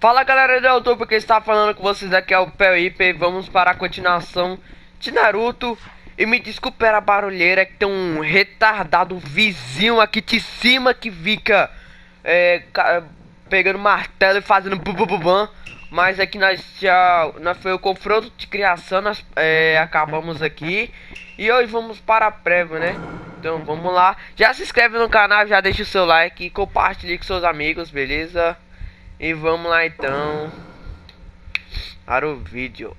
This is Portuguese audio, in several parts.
Fala galera do YouTube que está falando com vocês aqui é o Pelip Vamos para a continuação de Naruto. E me desculpe a barulheira que tem um retardado vizinho aqui de cima que fica é, Pegando martelo e fazendo bubububam Mas aqui nós já nós foi o confronto de criação, nós é, acabamos aqui. E hoje vamos para a prévia né? Então vamos lá. Já se inscreve no canal, já deixa o seu like e compartilhe com seus amigos, beleza? E vamos lá então para o vídeo.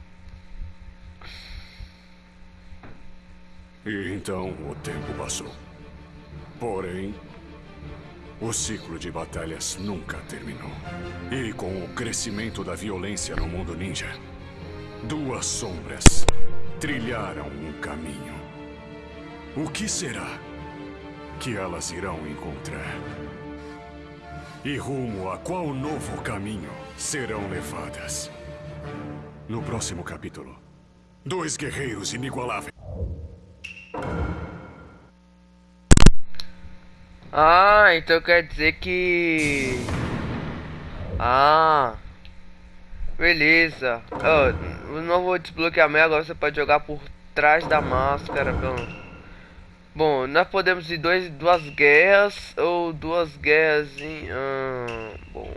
E então o tempo passou. Porém, o ciclo de batalhas nunca terminou. E com o crescimento da violência no mundo ninja, duas sombras trilharam um caminho. O que será que elas irão encontrar? E rumo a qual novo caminho serão levadas? No próximo capítulo, dois guerreiros inigualáveis. Ah, então quer dizer que... Ah... Beleza. Oh, o novo desbloqueamento agora você pode jogar por trás da máscara, pelo... Bom, nós podemos ir dois, duas guerras ou duas guerras em... Ah, bom...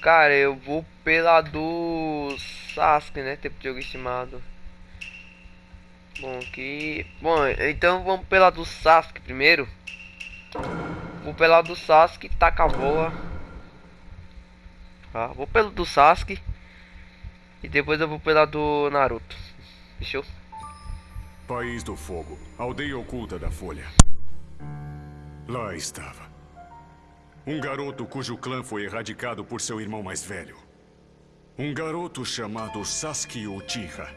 Cara, eu vou pela do Sasuke, né? Tempo de jogo estimado. Bom, aqui... Bom, então vamos pela do Sasuke primeiro. Vou pela do Sasuke, taca a voa. Ah, vou pelo do Sasuke. E depois eu vou pela do Naruto. Fechou? País do Fogo, aldeia oculta da Folha. Lá estava. Um garoto cujo clã foi erradicado por seu irmão mais velho. Um garoto chamado Sasuke Uchiha.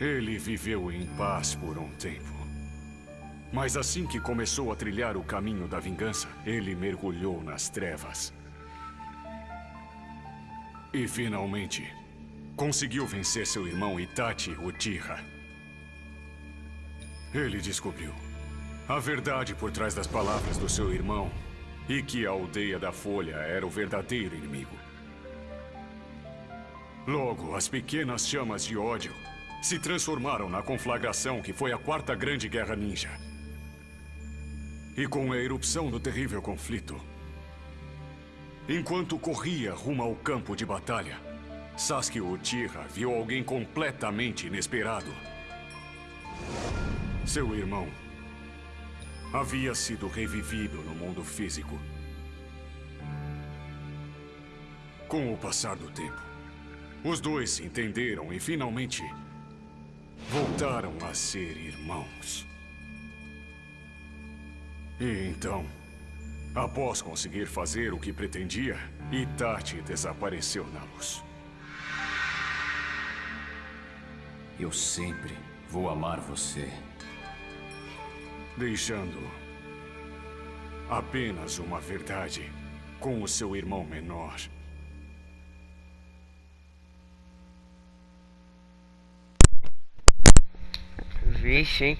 Ele viveu em paz por um tempo. Mas assim que começou a trilhar o caminho da vingança, ele mergulhou nas trevas. E finalmente, conseguiu vencer seu irmão Itachi Uchiha. Ele descobriu a verdade por trás das palavras do seu irmão e que a aldeia da Folha era o verdadeiro inimigo. Logo, as pequenas chamas de ódio se transformaram na conflagração que foi a Quarta Grande Guerra Ninja. E com a erupção do terrível conflito, enquanto corria rumo ao campo de batalha, Sasuke Uchiha viu alguém completamente inesperado. Seu irmão havia sido revivido no mundo físico. Com o passar do tempo, os dois se entenderam e finalmente voltaram a ser irmãos. E então, após conseguir fazer o que pretendia, Itachi desapareceu na luz. Eu sempre vou amar você deixando apenas uma verdade com o seu irmão menor. Vixe, hein?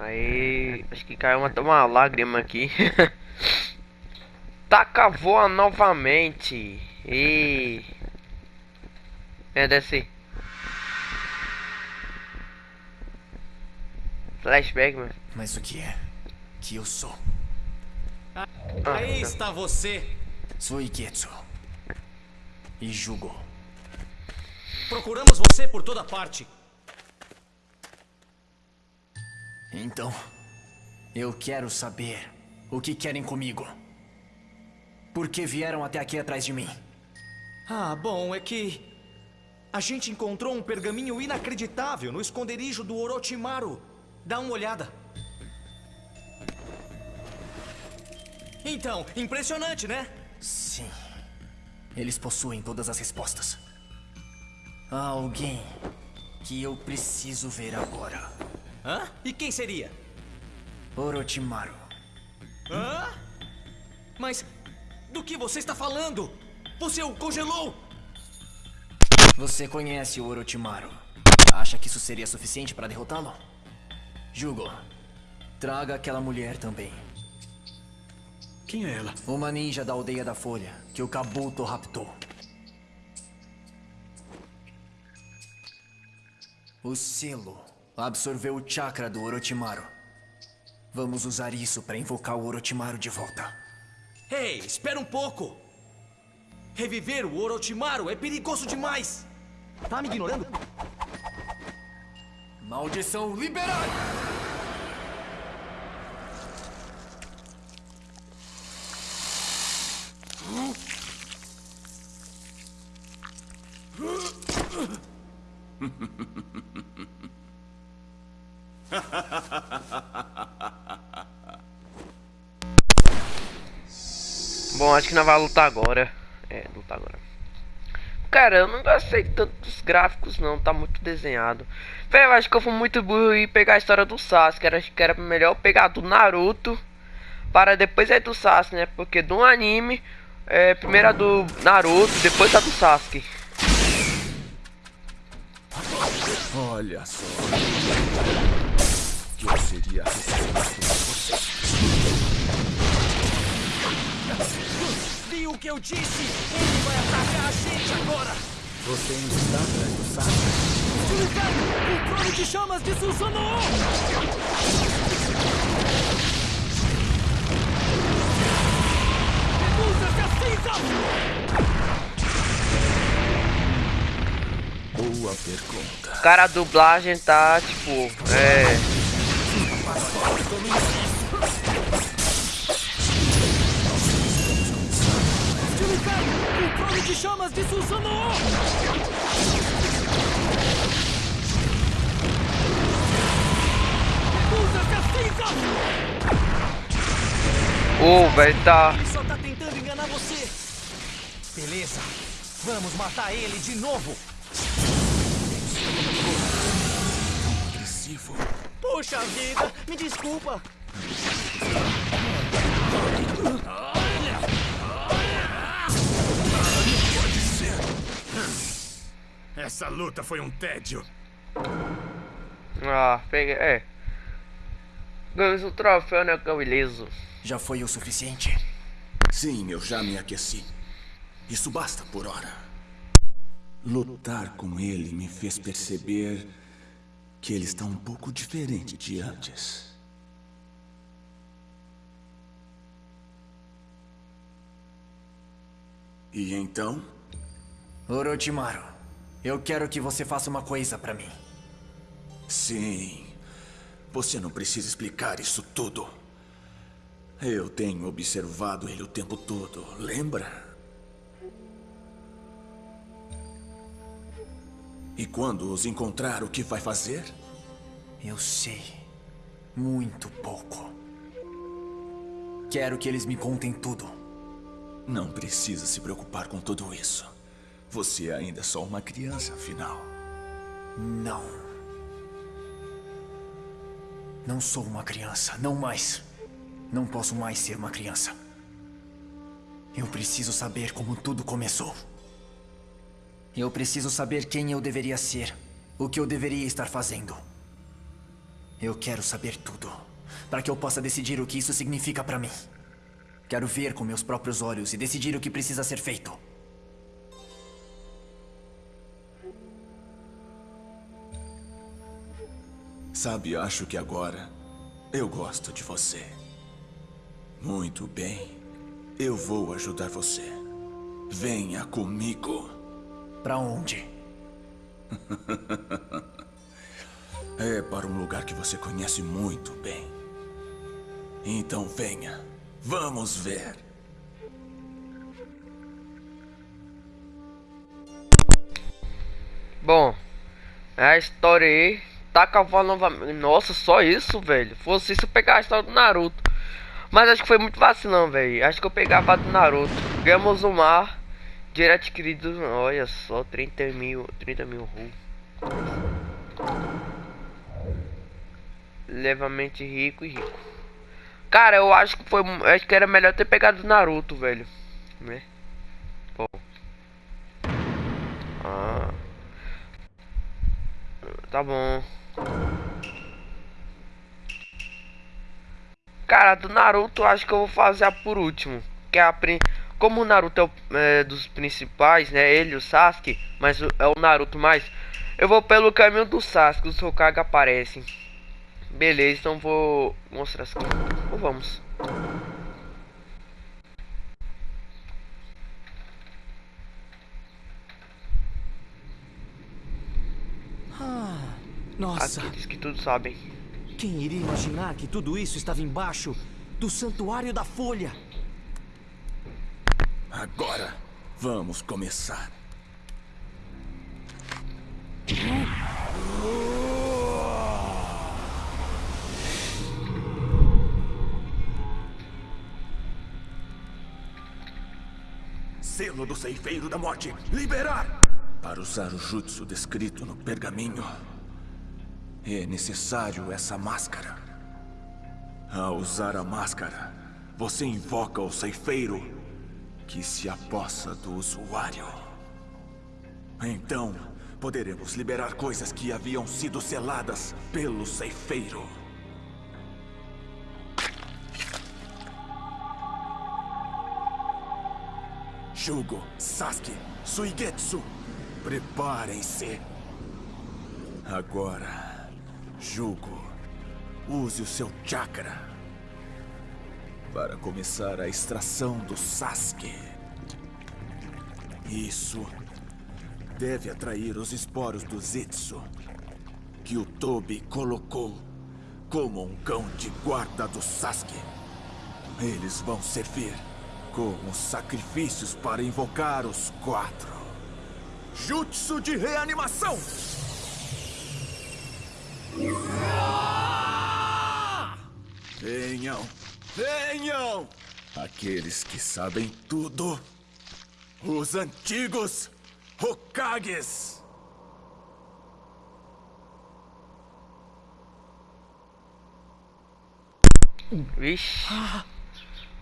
Aí, acho que caiu uma, uma lágrima aqui. Taca voa novamente. E... É, desce. Flashback, mano. Mas o que é que eu sou? Ah, aí tá. está você. Sou Iketsu. E Jugo. Procuramos você por toda parte. Então, eu quero saber o que querem comigo. Por que vieram até aqui atrás de mim? Ah, bom, é que... A gente encontrou um pergaminho inacreditável no esconderijo do Orochimaru. Dá uma olhada. Então, impressionante, né? Sim. Eles possuem todas as respostas. Há alguém que eu preciso ver agora. Hã? E quem seria? Orochimaru. Hã? Mas do que você está falando? Você o congelou! Você conhece o Orochimaru. Acha que isso seria suficiente para derrotá-lo? Jugo, traga aquela mulher também. Quem é ela? Uma ninja da aldeia da Folha, que o Kabuto raptou. O selo absorveu o chakra do Orochimaru. Vamos usar isso para invocar o Orochimaru de volta. Ei, espera um pouco! Reviver o Orochimaru é perigoso demais! Tá me ignorando? Maldição liberada! Bom, acho que não vai lutar agora. É, lutar agora. Cara, eu não gostei tanto dos gráficos não, tá muito desenhado. Velho, acho que eu fui muito burro e pegar a história do Sasuke. Era, acho que era melhor pegar do Naruto para depois é do Sasuke, né? Porque do anime, é, primeiro a do Naruto, depois a do Sasuke. Olha só. Eu seria você. Viu o que eu disse? Ele vai atacar a gente agora! Você ainda está atrás do Shuriken! O trono de chamas de Susanoo! Boa pergunta. Cara, a dublagem tá tipo, é. O trono de chamas de Susanoo! Ô, velho, tá. Ele só tá tentando enganar você! Beleza, vamos matar ele de novo! Agressivo. Puxa vida, me desculpa! Essa luta foi um tédio. Ah, peguei. É. Ganhamos o troféu, né? Que é o ileso. Já foi o suficiente? Sim, eu já me aqueci. Isso basta por hora. Lutar com ele me fez perceber que ele está um pouco diferente de antes. E então? Orochimaru, eu quero que você faça uma coisa pra mim. Sim. Você não precisa explicar isso tudo. Eu tenho observado ele o tempo todo, lembra? E quando os encontrar, o que vai fazer? Eu sei. Muito pouco. Quero que eles me contem tudo. Não precisa se preocupar com tudo isso. Você ainda é só uma criança, afinal. Não. Não sou uma criança, não mais. Não posso mais ser uma criança. Eu preciso saber como tudo começou. Eu preciso saber quem eu deveria ser, o que eu deveria estar fazendo. Eu quero saber tudo, para que eu possa decidir o que isso significa para mim. Quero ver com meus próprios olhos e decidir o que precisa ser feito. Sabe, acho que agora eu gosto de você. Muito bem. Eu vou ajudar você. Venha comigo. Pra onde? É para um lugar que você conhece muito bem. Então venha. Vamos ver. Bom, a história aí. Tá cavando novamente. Nossa, só isso, velho. Fosse isso, eu pegar a história do Naruto. Mas acho que foi muito vacilão, velho. Acho que eu pegava do Naruto. Ganhamos o mar. Direto adquirido. Olha só, 30 mil. 30 mil ru. Levamente rico e rico. Cara, eu acho que foi. Acho que era melhor ter pegado o Naruto, velho. Né? Pô. Ah. Tá bom. Cara, do Naruto acho que eu vou fazer a por último. Que é a. Como o Naruto é, o, é dos principais, né? Ele, o Sasuke, mas é o Naruto mais. Eu vou pelo caminho do Sasuke, os Hokage aparecem. Beleza, então vou mostrar aqui. Então vamos. Ah, nossa, Aqueles que tudo sabem. Quem iria imaginar que tudo isso estava embaixo do Santuário da Folha? Agora, vamos começar. Selo do Ceifeiro da Morte. Liberar! Para usar o jutsu descrito no pergaminho, é necessário essa máscara. Ao usar a máscara, você invoca o Ceifeiro que se apossa do usuário. Então, poderemos liberar coisas que haviam sido seladas pelo ceifeiro. Shugo, Sasuke, Suigetsu, preparem-se. Agora, Jugo, use o seu chakra para começar a extração do Sasuke. Isso deve atrair os esporos do Zetsu, que o Tobi colocou como um cão de guarda do Sasuke. Eles vão servir como sacrifícios para invocar os quatro. Jutsu de reanimação! Venham! Venham! Aqueles que sabem tudo. Os antigos Hokages! Vixe.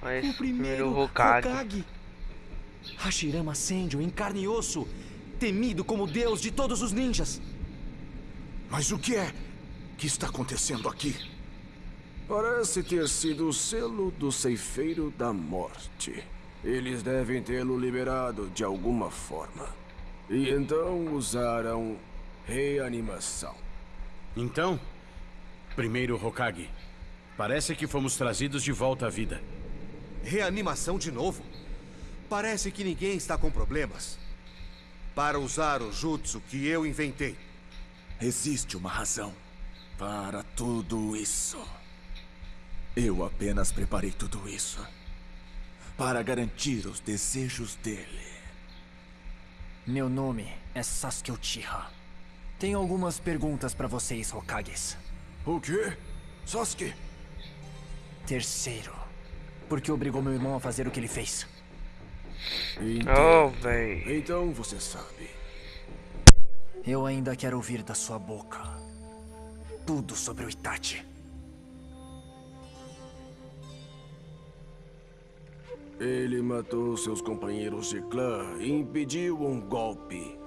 Mas O primeiro Hokage. Hokage. Hashirama Senju, em carne e osso, temido como deus de todos os ninjas. Mas o que é que está acontecendo aqui? Parece ter sido o selo do ceifeiro da morte. Eles devem tê-lo liberado de alguma forma. E então usaram reanimação. Então, primeiro Hokage, parece que fomos trazidos de volta à vida. Reanimação de novo? Parece que ninguém está com problemas. Para usar o jutsu que eu inventei. Existe uma razão para tudo isso. Eu apenas preparei tudo isso para garantir os desejos dele. Meu nome é Sasuke Uchiha. Tenho algumas perguntas pra vocês, Hokages. O quê? Sasuke? Terceiro, por que obrigou meu irmão a fazer o que ele fez? Oh, véi. Então você sabe. Eu ainda quero ouvir da sua boca tudo sobre o Itachi. Ele matou seus companheiros de clã e impediu um golpe.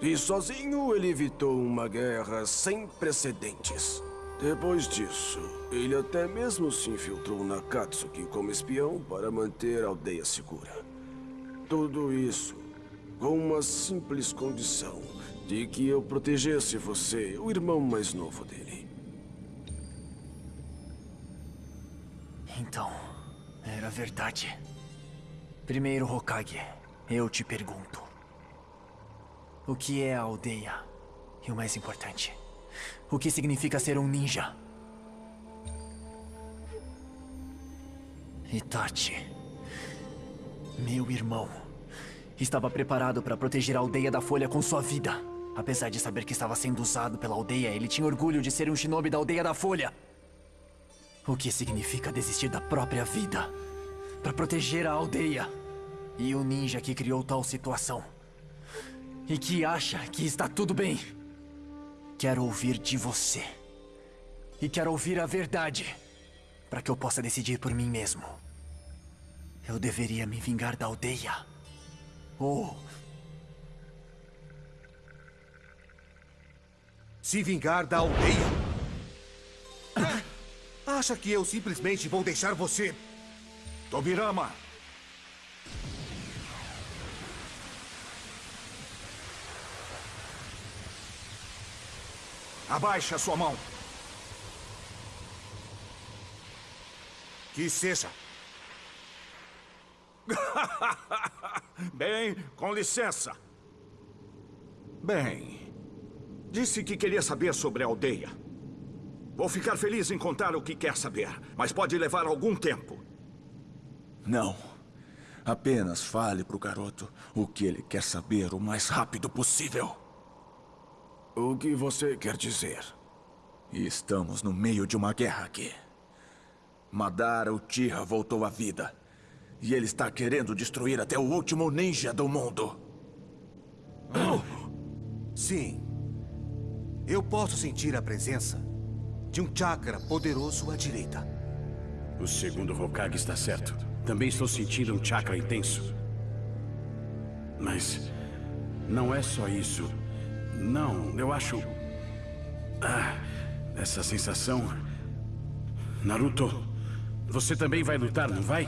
E sozinho ele evitou uma guerra sem precedentes. Depois disso, ele até mesmo se infiltrou na Katsuki como espião para manter a aldeia segura. Tudo isso com uma simples condição de que eu protegesse você, o irmão mais novo dele. Então, era verdade. Primeiro Hokage, eu te pergunto. O que é a aldeia? E o mais importante, o que significa ser um ninja? Itachi, meu irmão, estava preparado para proteger a aldeia da Folha com sua vida. Apesar de saber que estava sendo usado pela aldeia, ele tinha orgulho de ser um shinobi da aldeia da Folha. O que significa desistir da própria vida para proteger a aldeia? E o ninja que criou tal situação. E que acha que está tudo bem. Quero ouvir de você. E quero ouvir a verdade. Para que eu possa decidir por mim mesmo. Eu deveria me vingar da aldeia. Ou Se vingar da aldeia. acha que eu simplesmente vou deixar você... Tobirama! Abaixe a sua mão. Que seja. Bem, com licença. Bem, disse que queria saber sobre a aldeia. Vou ficar feliz em contar o que quer saber, mas pode levar algum tempo. Não. Apenas fale pro garoto o que ele quer saber o mais rápido possível. O que você quer dizer? Estamos no meio de uma guerra aqui. Madara Uchiha voltou à vida. E ele está querendo destruir até o último ninja do mundo. Sim. Eu posso sentir a presença de um chakra poderoso à direita. O segundo Hokage está certo. Também estou sentindo um chakra intenso. Mas não é só isso. Não, eu acho... Ah, essa sensação... Naruto, você também vai lutar, não vai?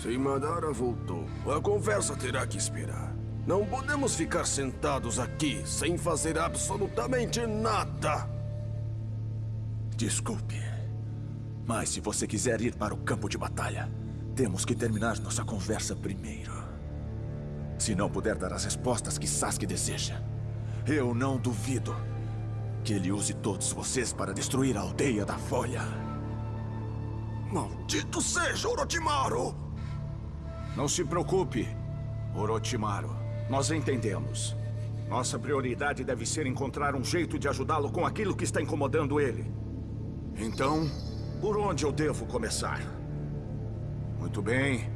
Se Madara voltou, a conversa terá que esperar. Não podemos ficar sentados aqui sem fazer absolutamente nada. Desculpe. Mas se você quiser ir para o campo de batalha, temos que terminar nossa conversa primeiro. Se não puder dar as respostas que Sasuke deseja, eu não duvido que ele use todos vocês para destruir a aldeia da Folha. Maldito seja Orochimaru! Não se preocupe, Orochimaru. Nós entendemos. Nossa prioridade deve ser encontrar um jeito de ajudá-lo com aquilo que está incomodando ele. Então, por onde eu devo começar? Muito bem.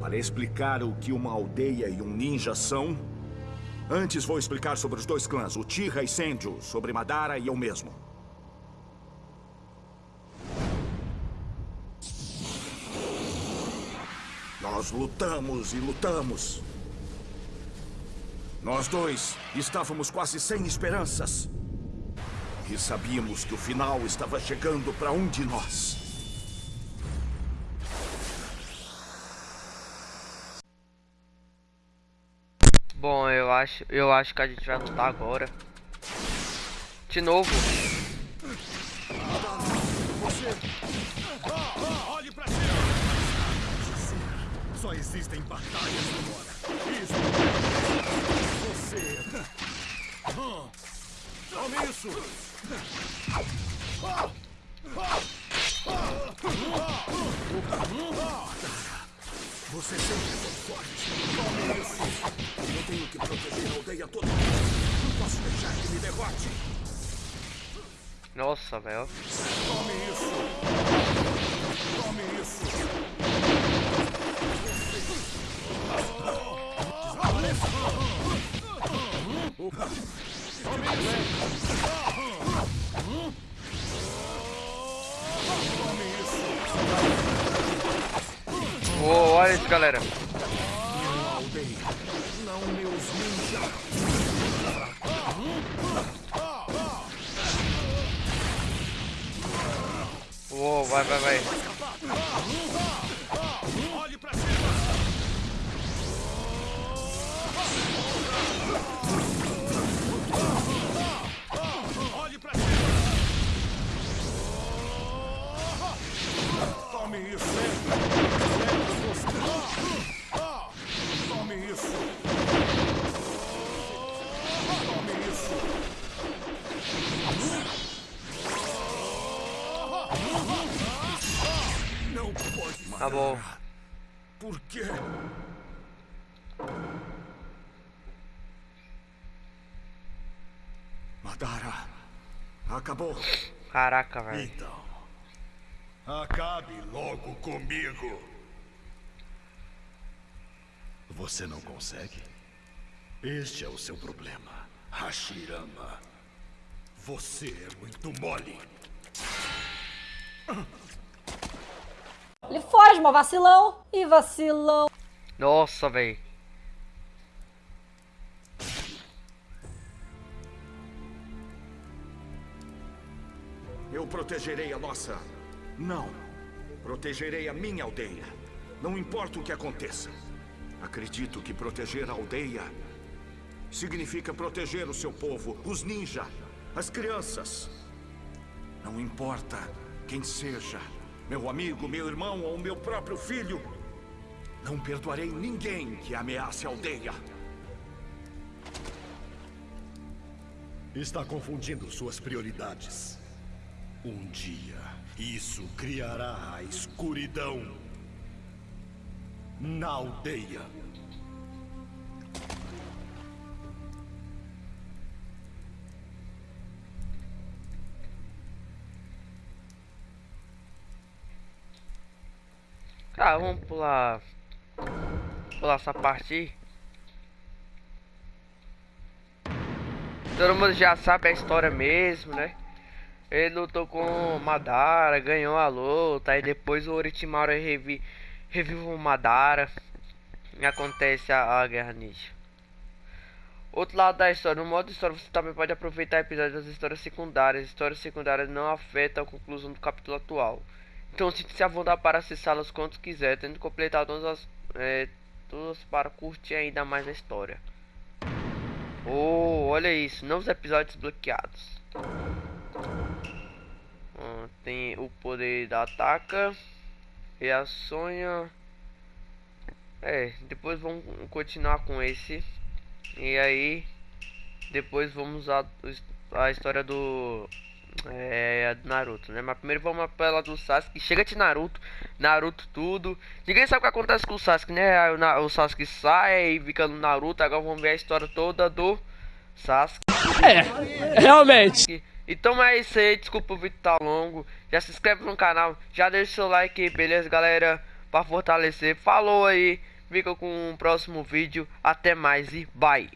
Para explicar o que uma aldeia e um ninja são, antes vou explicar sobre os dois clãs, o Tira e Senju, sobre Madara e eu mesmo. Nós lutamos e lutamos. Nós dois estávamos quase sem esperanças. E sabíamos que o final estava chegando para um de nós. Bom, eu acho, eu acho que a gente vai lutar agora. De novo. Olhe pra cima! Só existem batalhas agora. Isso. Você. Tome isso! Você sempre foi forte. Tome isso! Eu tenho que proteger a aldeia toda. Não posso deixar que me derrote. Nossa, velho. Tome isso! Tome isso! Uou, olha isso, galera. Uou, vai, vai, vai. Olhe pra cima! Tome isso! Tome isso! Tome isso! Não pode Tá bom. Por quê? Madara, acabou. Caraca, velho. Então, acabe logo comigo. Você não consegue? Este é o seu problema, Hashirama. Você é muito mole. Ele foge, mó vacilão. E vacilão. Nossa, velho. Protegerei a nossa Não. Protegerei a minha aldeia. Não importa o que aconteça. Acredito que proteger a aldeia significa proteger o seu povo, os ninja, as crianças. Não importa quem seja, meu amigo, meu irmão ou meu próprio filho. Não perdoarei ninguém que ameace a aldeia. Está confundindo suas prioridades. Um dia, isso criará a escuridão na aldeia. Tá, vamos pular. Pular essa parte aí. Todo mundo já sabe a história mesmo, né? Ele lutou com Madara, ganhou a luta, aí depois o Orochimaru revi, revive o Madara e acontece a, a Guerra Ninja. Outro lado da história, no modo história você também pode aproveitar episódios das histórias secundárias. Histórias secundárias não afetam a conclusão do capítulo atual. Então sinta-se à vontade para acessá-las quanto quiser, tendo completado todas as é, todas para curtir ainda mais a história. Oh, olha isso, novos episódios bloqueados. Tem o poder da ataca, reações. É, depois vamos continuar com esse. E aí, depois vamos a, a história do é, Naruto, né? Mas primeiro vamos pela do Sasuke. Chega de Naruto, Naruto tudo. Ninguém sabe o que acontece com o Sasuke, né? O, o Sasuke sai e fica no Naruto. Agora vamos ver a história toda do Sasuke. É, realmente. Então é isso aí, desculpa o vídeo tá longo. Já se inscreve no canal, já deixa o seu like, beleza, galera? Pra fortalecer. Falou aí, fica com o próximo vídeo. Até mais e bye.